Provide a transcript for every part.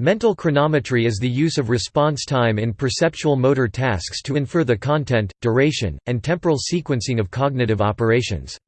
Mental chronometry is the use of response time in perceptual motor tasks to infer the content, duration, and temporal sequencing of cognitive operations.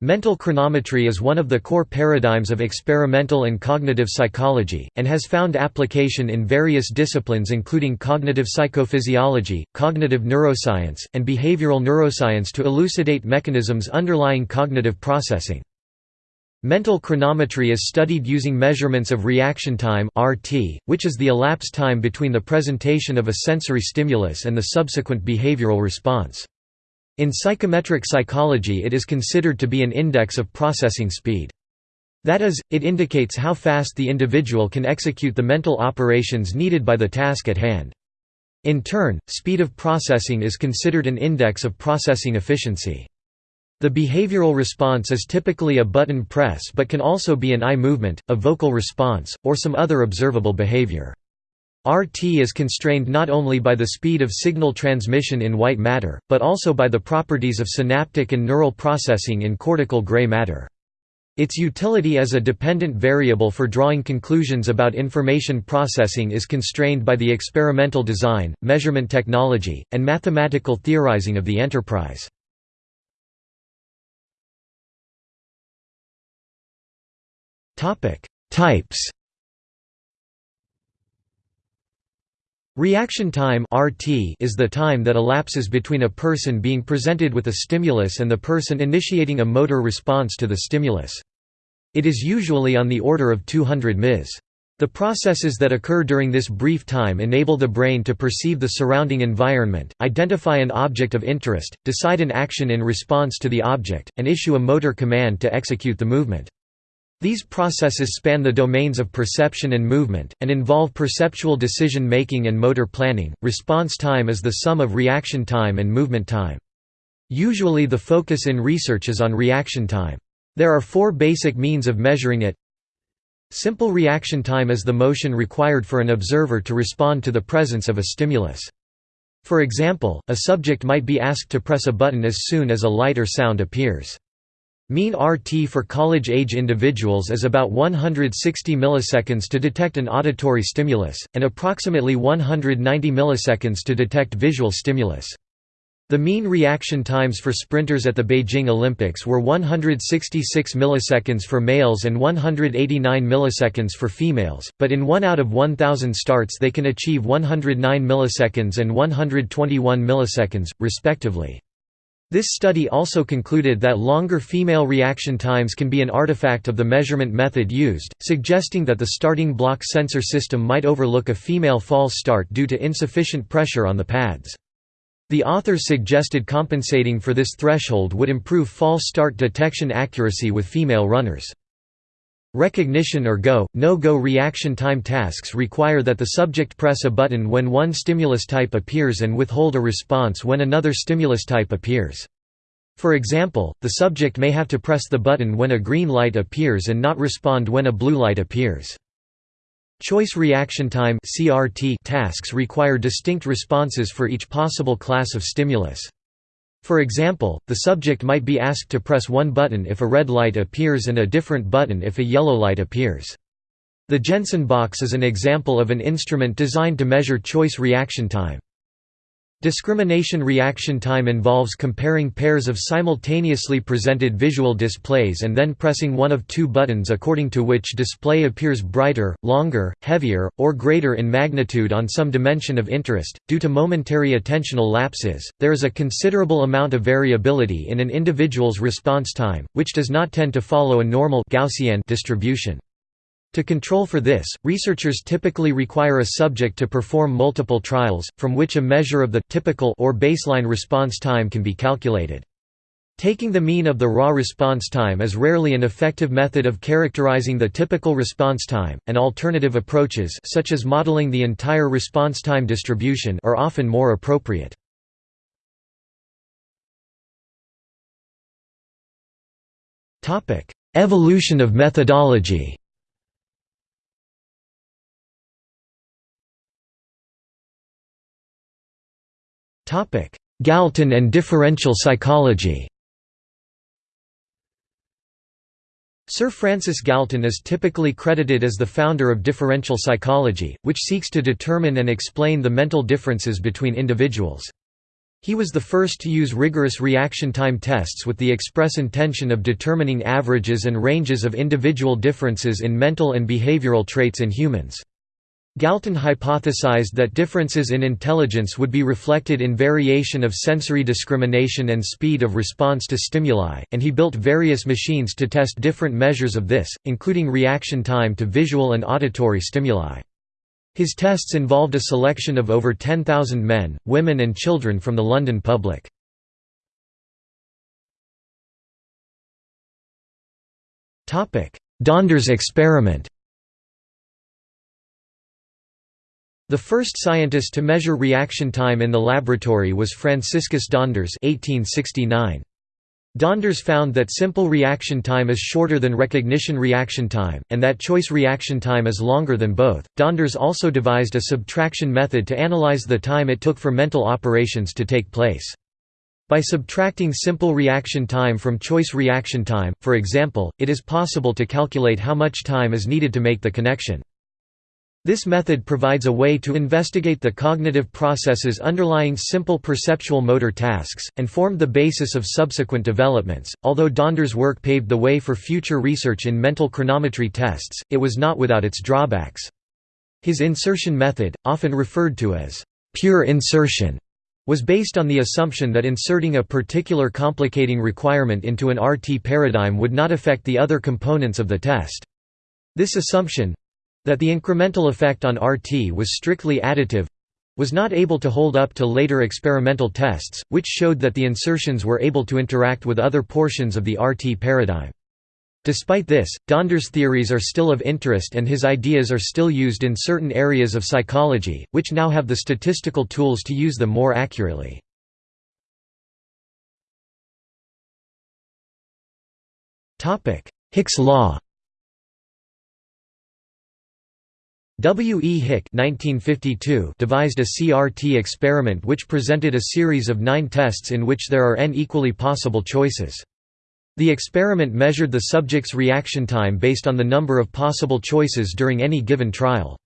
Mental chronometry is one of the core paradigms of experimental and cognitive psychology, and has found application in various disciplines including cognitive psychophysiology, cognitive neuroscience, and behavioral neuroscience to elucidate mechanisms underlying cognitive processing. Mental chronometry is studied using measurements of reaction time (RT), which is the elapsed time between the presentation of a sensory stimulus and the subsequent behavioral response. In psychometric psychology it is considered to be an index of processing speed. That is, it indicates how fast the individual can execute the mental operations needed by the task at hand. In turn, speed of processing is considered an index of processing efficiency. The behavioral response is typically a button press but can also be an eye movement, a vocal response, or some other observable behavior. RT is constrained not only by the speed of signal transmission in white matter, but also by the properties of synaptic and neural processing in cortical gray matter. Its utility as a dependent variable for drawing conclusions about information processing is constrained by the experimental design, measurement technology, and mathematical theorizing of the enterprise. Topic: Types. Reaction time (RT) is the time that elapses between a person being presented with a stimulus and the person initiating a motor response to the stimulus. It is usually on the order of 200 ms. The processes that occur during this brief time enable the brain to perceive the surrounding environment, identify an object of interest, decide an action in response to the object, and issue a motor command to execute the movement. These processes span the domains of perception and movement, and involve perceptual decision making and motor planning. Response time is the sum of reaction time and movement time. Usually the focus in research is on reaction time. There are four basic means of measuring it. Simple reaction time is the motion required for an observer to respond to the presence of a stimulus. For example, a subject might be asked to press a button as soon as a light or sound appears. Mean RT for college-age individuals is about 160 milliseconds to detect an auditory stimulus, and approximately 190 milliseconds to detect visual stimulus. The mean reaction times for sprinters at the Beijing Olympics were 166 milliseconds for males and 189 milliseconds for females, but in 1 out of 1000 starts they can achieve 109 milliseconds and 121 milliseconds, respectively. This study also concluded that longer female reaction times can be an artifact of the measurement method used, suggesting that the starting block sensor system might overlook a female false start due to insufficient pressure on the pads. The authors suggested compensating for this threshold would improve false start detection accuracy with female runners. Recognition or go, no-go reaction time tasks require that the subject press a button when one stimulus type appears and withhold a response when another stimulus type appears. For example, the subject may have to press the button when a green light appears and not respond when a blue light appears. Choice reaction time tasks require distinct responses for each possible class of stimulus. For example, the subject might be asked to press one button if a red light appears and a different button if a yellow light appears. The Jensen box is an example of an instrument designed to measure choice reaction time. Discrimination reaction time involves comparing pairs of simultaneously presented visual displays and then pressing one of two buttons according to which display appears brighter, longer, heavier, or greater in magnitude on some dimension of interest. Due to momentary attentional lapses, there is a considerable amount of variability in an individual's response time, which does not tend to follow a normal Gaussian distribution. To control for this, researchers typically require a subject to perform multiple trials, from which a measure of the typical or baseline response time can be calculated. Taking the mean of the raw response time is rarely an effective method of characterizing the typical response time, and alternative approaches such as modeling the entire response time distribution are often more appropriate. Evolution of methodology Galton and differential psychology Sir Francis Galton is typically credited as the founder of differential psychology, which seeks to determine and explain the mental differences between individuals. He was the first to use rigorous reaction time tests with the express intention of determining averages and ranges of individual differences in mental and behavioral traits in humans. Galton hypothesized that differences in intelligence would be reflected in variation of sensory discrimination and speed of response to stimuli, and he built various machines to test different measures of this, including reaction time to visual and auditory stimuli. His tests involved a selection of over 10,000 men, women and children from the London public. Donders experiment The first scientist to measure reaction time in the laboratory was Franciscus Donders 1869. Donders found that simple reaction time is shorter than recognition reaction time, and that choice reaction time is longer than both. Donders also devised a subtraction method to analyze the time it took for mental operations to take place. By subtracting simple reaction time from choice reaction time, for example, it is possible to calculate how much time is needed to make the connection. This method provides a way to investigate the cognitive processes underlying simple perceptual motor tasks, and formed the basis of subsequent developments. Although Donders' work paved the way for future research in mental chronometry tests, it was not without its drawbacks. His insertion method, often referred to as pure insertion, was based on the assumption that inserting a particular complicating requirement into an RT paradigm would not affect the other components of the test. This assumption, that the incremental effect on RT was strictly additive was not able to hold up to later experimental tests, which showed that the insertions were able to interact with other portions of the RT paradigm. Despite this, Donders' theories are still of interest and his ideas are still used in certain areas of psychology, which now have the statistical tools to use them more accurately. Hick's law W. E. Hick devised a CRT experiment which presented a series of nine tests in which there are n equally possible choices. The experiment measured the subject's reaction time based on the number of possible choices during any given trial.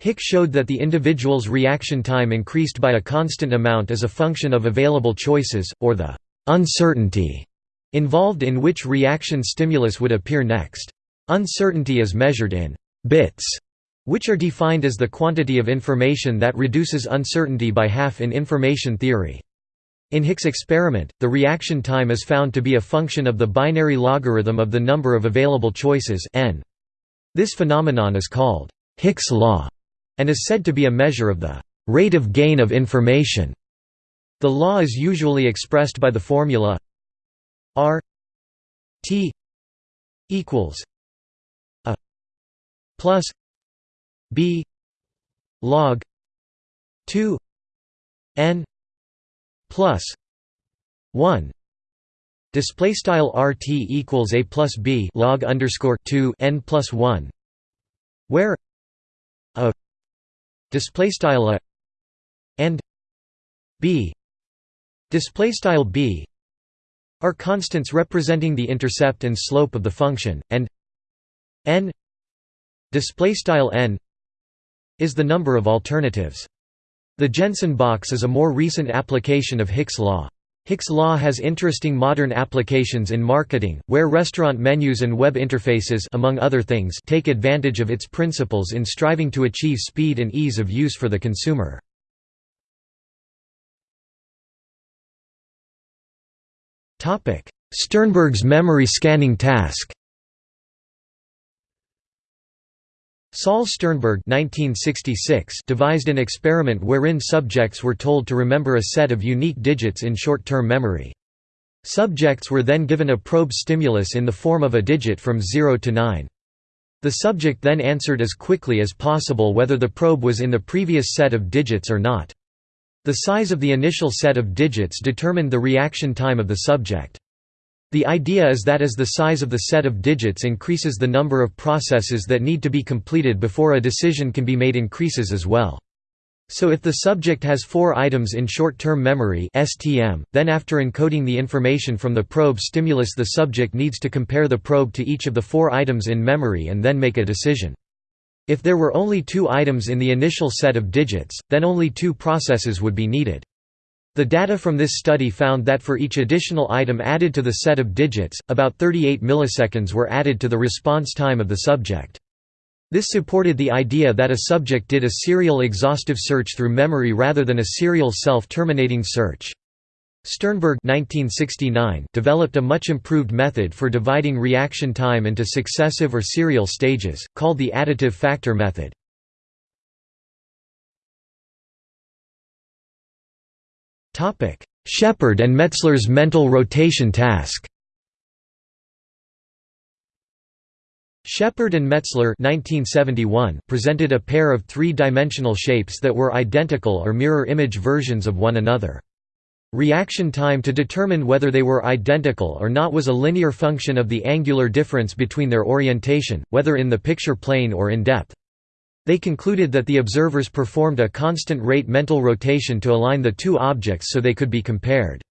Hick showed that the individual's reaction time increased by a constant amount as a function of available choices, or the «uncertainty» involved in which reaction stimulus would appear next. Uncertainty is measured in «bits» which are defined as the quantity of information that reduces uncertainty by half in information theory. In Hick's experiment, the reaction time is found to be a function of the binary logarithm of the number of available choices n. This phenomenon is called Hick's law and is said to be a measure of the rate of gain of information. The law is usually expressed by the formula R T equals a plus b log 2 n plus 1 display style rt equals a plus b log underscore 2 n plus 1 where a display style a and b display style b are constants representing the intercept and slope of the function and n display style n is the number of alternatives. The Jensen box is a more recent application of Hick's law. Hick's law has interesting modern applications in marketing, where restaurant menus and web interfaces among other things take advantage of its principles in striving to achieve speed and ease of use for the consumer. Sternberg's memory scanning task Saul Sternberg 1966 devised an experiment wherein subjects were told to remember a set of unique digits in short-term memory. Subjects were then given a probe stimulus in the form of a digit from 0 to 9. The subject then answered as quickly as possible whether the probe was in the previous set of digits or not. The size of the initial set of digits determined the reaction time of the subject. The idea is that as the size of the set of digits increases the number of processes that need to be completed before a decision can be made increases as well. So if the subject has four items in short-term memory STM, then after encoding the information from the probe stimulus the subject needs to compare the probe to each of the four items in memory and then make a decision. If there were only two items in the initial set of digits, then only two processes would be needed. The data from this study found that for each additional item added to the set of digits, about 38 milliseconds were added to the response time of the subject. This supported the idea that a subject did a serial exhaustive search through memory rather than a serial self-terminating search. Sternberg 1969 developed a much improved method for dividing reaction time into successive or serial stages, called the additive factor method. Shepard and Metzler's mental rotation task Shepard and Metzler 1971 presented a pair of three-dimensional shapes that were identical or mirror image versions of one another. Reaction time to determine whether they were identical or not was a linear function of the angular difference between their orientation, whether in the picture plane or in depth. They concluded that the observers performed a constant rate mental rotation to align the two objects so they could be compared.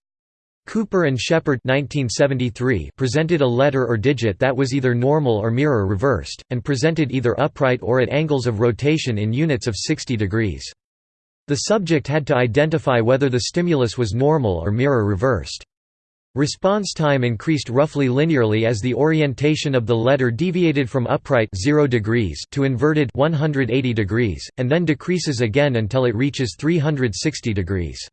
Cooper and Shepard presented a letter or digit that was either normal or mirror reversed, and presented either upright or at angles of rotation in units of 60 degrees. The subject had to identify whether the stimulus was normal or mirror reversed. Response time increased roughly linearly as the orientation of the letter deviated from upright 0 degrees to inverted 180 degrees, and then decreases again until it reaches 360 degrees.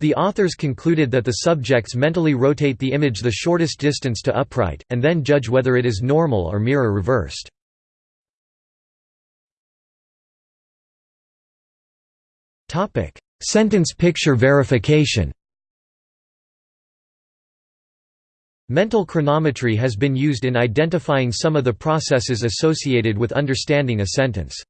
The authors concluded that the subjects mentally rotate the image the shortest distance to upright, and then judge whether it is normal or mirror reversed. Sentence picture verification Mental chronometry has been used in identifying some of the processes associated with understanding a sentence.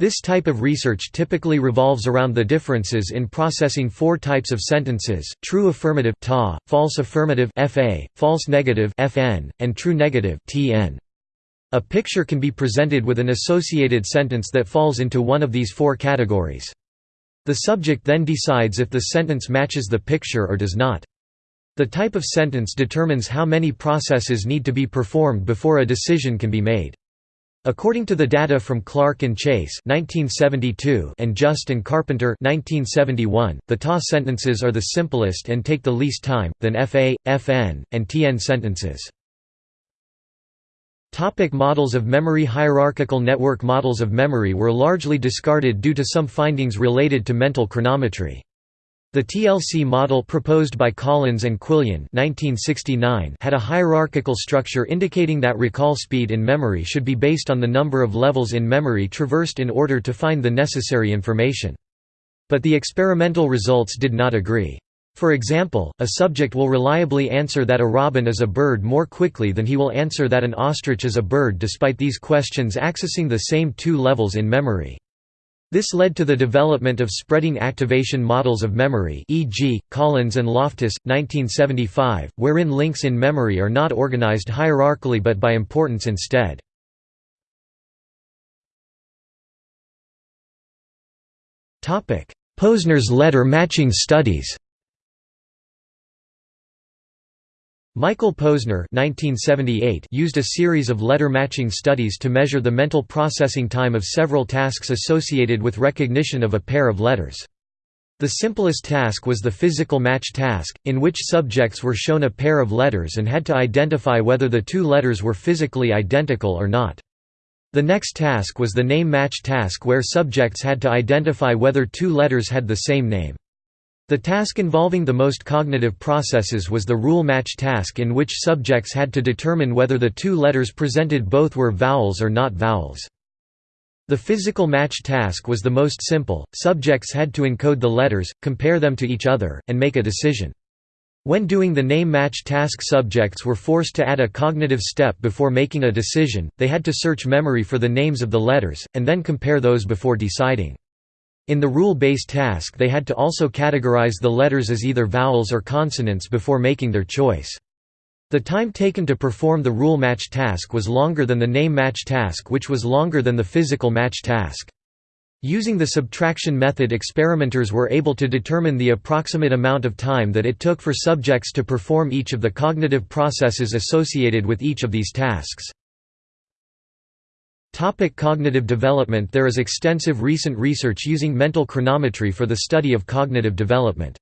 This type of research typically revolves around the differences in processing four types of sentences, true affirmative ta, false affirmative fa, false negative fn, and true negative tn. A picture can be presented with an associated sentence that falls into one of these four categories. The subject then decides if the sentence matches the picture or does not. The type of sentence determines how many processes need to be performed before a decision can be made. According to the data from Clark and Chase (1972) and Just and Carpenter (1971), the TA sentences are the simplest and take the least time than FA, FN, and TN sentences. Topic models of memory Hierarchical network models of memory were largely discarded due to some findings related to mental chronometry. The TLC model proposed by Collins and Quillian 1969 had a hierarchical structure indicating that recall speed in memory should be based on the number of levels in memory traversed in order to find the necessary information. But the experimental results did not agree. For example, a subject will reliably answer that a robin is a bird more quickly than he will answer that an ostrich is a bird despite these questions accessing the same two levels in memory. This led to the development of spreading activation models of memory e.g., Collins and Loftus, 1975, wherein links in memory are not organized hierarchically but by importance instead. Posner's letter matching studies Michael Posner used a series of letter-matching studies to measure the mental processing time of several tasks associated with recognition of a pair of letters. The simplest task was the physical match task, in which subjects were shown a pair of letters and had to identify whether the two letters were physically identical or not. The next task was the name match task where subjects had to identify whether two letters had the same name. The task involving the most cognitive processes was the rule match task in which subjects had to determine whether the two letters presented both were vowels or not vowels. The physical match task was the most simple, subjects had to encode the letters, compare them to each other, and make a decision. When doing the name match task subjects were forced to add a cognitive step before making a decision, they had to search memory for the names of the letters, and then compare those before deciding. In the rule-based task they had to also categorize the letters as either vowels or consonants before making their choice. The time taken to perform the rule match task was longer than the name match task which was longer than the physical match task. Using the subtraction method experimenters were able to determine the approximate amount of time that it took for subjects to perform each of the cognitive processes associated with each of these tasks. Topic cognitive development There is extensive recent research using mental chronometry for the study of cognitive development.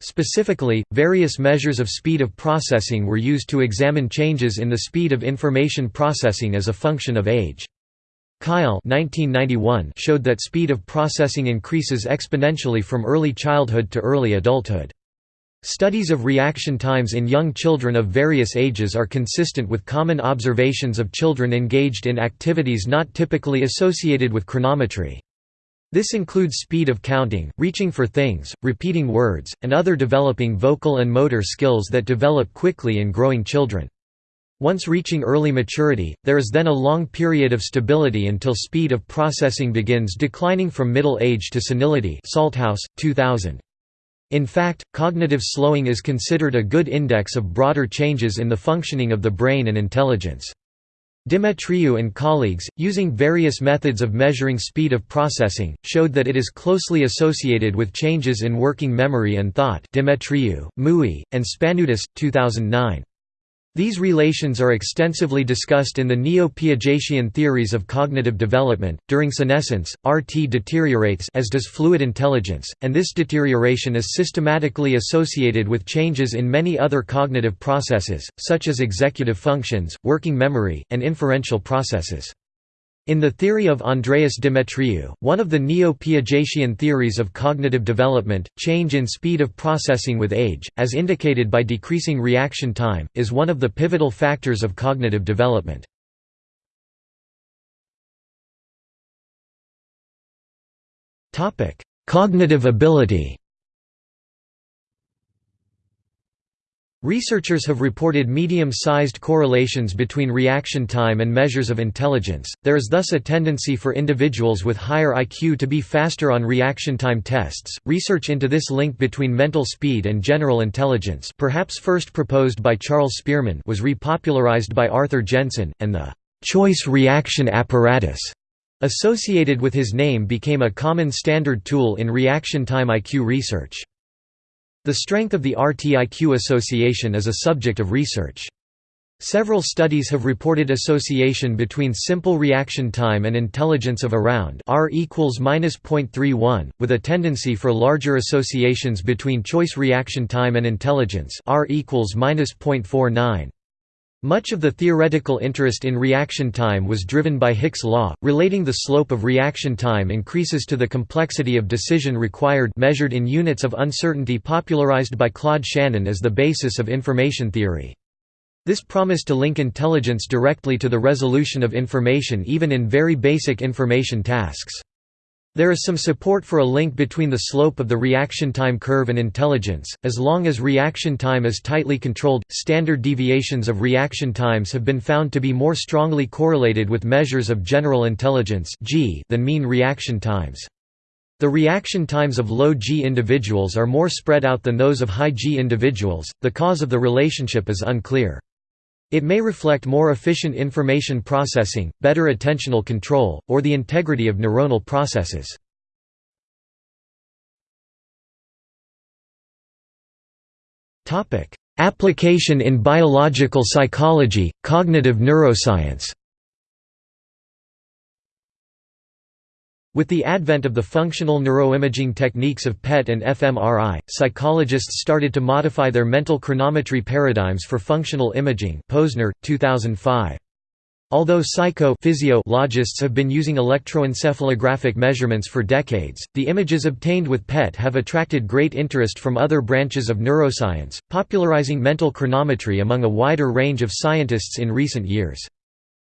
Specifically, various measures of speed of processing were used to examine changes in the speed of information processing as a function of age. Kail 1991 showed that speed of processing increases exponentially from early childhood to early adulthood. Studies of reaction times in young children of various ages are consistent with common observations of children engaged in activities not typically associated with chronometry. This includes speed of counting, reaching for things, repeating words, and other developing vocal and motor skills that develop quickly in growing children. Once reaching early maturity, there is then a long period of stability until speed of processing begins declining from middle age to senility Salthouse, 2000. In fact, cognitive slowing is considered a good index of broader changes in the functioning of the brain and intelligence. Demetriou and colleagues, using various methods of measuring speed of processing, showed that it is closely associated with changes in working memory and thought Demetriou, Mouyi, and Spanoudis, 2009. These relations are extensively discussed in the neo-Piagetian theories of cognitive development. During senescence, RT deteriorates as does fluid intelligence, and this deterioration is systematically associated with changes in many other cognitive processes, such as executive functions, working memory, and inferential processes. In the theory of Andreas Demetriou, one of the neo-Piagetian theories of cognitive development, change in speed of processing with age, as indicated by decreasing reaction time, is one of the pivotal factors of cognitive development. Cognitive ability Researchers have reported medium-sized correlations between reaction time and measures of intelligence. There is thus a tendency for individuals with higher IQ to be faster on reaction time tests. Research into this link between mental speed and general intelligence, perhaps first proposed by Charles Spearman, was repopularized by Arthur Jensen, and the choice reaction apparatus associated with his name became a common standard tool in reaction time IQ research. The strength of the RTIQ association is a subject of research. Several studies have reported association between simple reaction time and intelligence of around r equals -0.31, with a tendency for larger associations between choice reaction time and intelligence r equals -0.49. Much of the theoretical interest in reaction time was driven by Hick's law, relating the slope of reaction time increases to the complexity of decision required measured in units of uncertainty popularized by Claude Shannon as the basis of information theory. This promised to link intelligence directly to the resolution of information even in very basic information tasks. There is some support for a link between the slope of the reaction time curve and intelligence, as long as reaction time is tightly controlled. Standard deviations of reaction times have been found to be more strongly correlated with measures of general intelligence (G) than mean reaction times. The reaction times of low G individuals are more spread out than those of high G individuals. The cause of the relationship is unclear. It may reflect more efficient information processing, better attentional control, or the integrity of neuronal processes. Application in biological psychology, cognitive neuroscience With the advent of the functional neuroimaging techniques of PET and fMRI, psychologists started to modify their mental chronometry paradigms for functional imaging Posner, 2005. Although psycho-physiologists have been using electroencephalographic measurements for decades, the images obtained with PET have attracted great interest from other branches of neuroscience, popularizing mental chronometry among a wider range of scientists in recent years.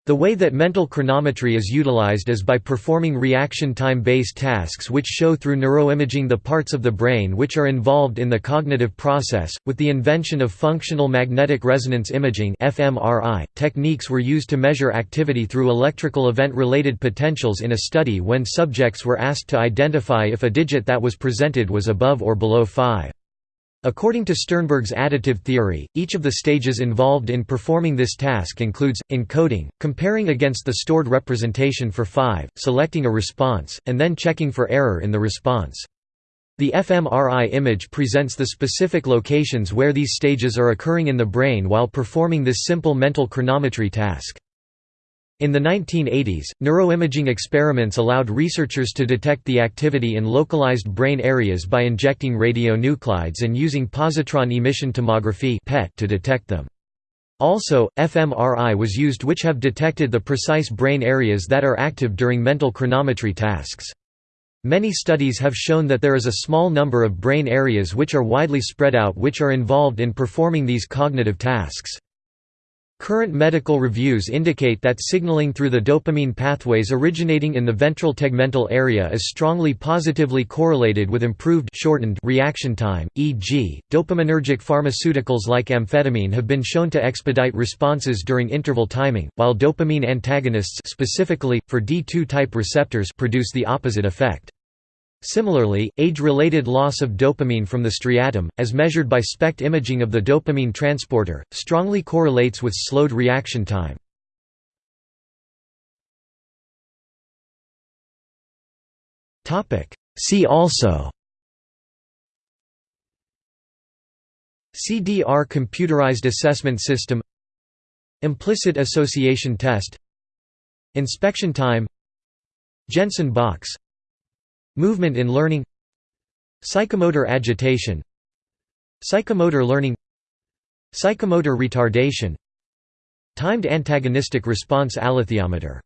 The way that mental chronometry is utilized is by performing reaction time-based tasks which show through neuroimaging the parts of the brain which are involved in the cognitive process. With the invention of functional magnetic resonance imaging (fMRI), techniques were used to measure activity through electrical event-related potentials in a study when subjects were asked to identify if a digit that was presented was above or below 5. According to Sternberg's additive theory, each of the stages involved in performing this task includes, encoding, comparing against the stored representation for 5, selecting a response, and then checking for error in the response. The fMRI image presents the specific locations where these stages are occurring in the brain while performing this simple mental chronometry task. In the 1980s, neuroimaging experiments allowed researchers to detect the activity in localized brain areas by injecting radionuclides and using positron emission tomography to detect them. Also, fMRI was used which have detected the precise brain areas that are active during mental chronometry tasks. Many studies have shown that there is a small number of brain areas which are widely spread out which are involved in performing these cognitive tasks. Current medical reviews indicate that signaling through the dopamine pathways originating in the ventral tegmental area is strongly positively correlated with improved shortened reaction time, e.g., dopaminergic pharmaceuticals like amphetamine have been shown to expedite responses during interval timing, while dopamine antagonists specifically, for D2-type receptors produce the opposite effect. Similarly, age-related loss of dopamine from the striatum, as measured by SPECT imaging of the dopamine transporter, strongly correlates with slowed reaction time. See also CDR computerized assessment system Implicit association test Inspection time Jensen box Movement in learning Psychomotor agitation Psychomotor learning Psychomotor retardation Timed antagonistic response alethiometer